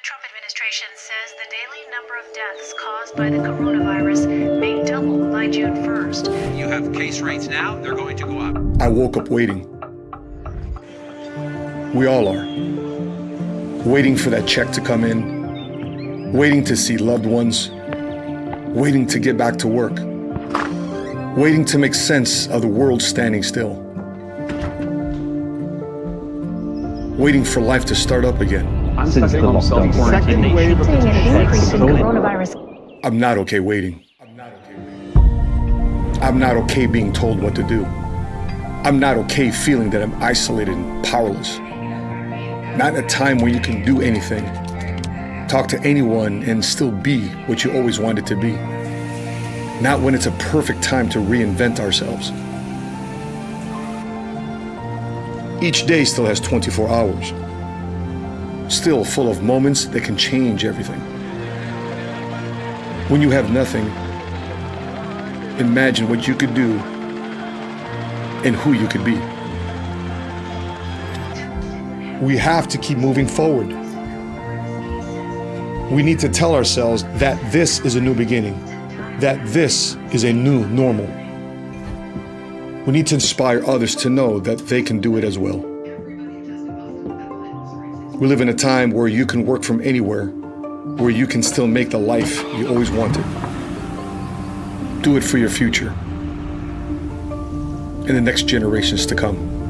The Trump administration says the daily number of deaths caused by the coronavirus may double by June 1st. You have case rates now, they're going to go up. I woke up waiting. We all are. Waiting for that check to come in, waiting to see loved ones, waiting to get back to work, waiting to make sense of the world standing still, waiting for life to start up again. Since the lockdown, Second wave of Seeing an increase in Slowly. coronavirus I'm not okay waiting. I'm not okay being told what to do. I'm not okay feeling that I'm isolated and powerless. Not in a time where you can do anything, talk to anyone, and still be what you always wanted to be. Not when it's a perfect time to reinvent ourselves. Each day still has 24 hours, still full of moments that can change everything. When you have nothing, imagine what you could do and who you could be. We have to keep moving forward. We need to tell ourselves that this is a new beginning, that this is a new normal. We need to inspire others to know that they can do it as well. We live in a time where you can work from anywhere, where you can still make the life you always wanted. Do it for your future and the next generations to come.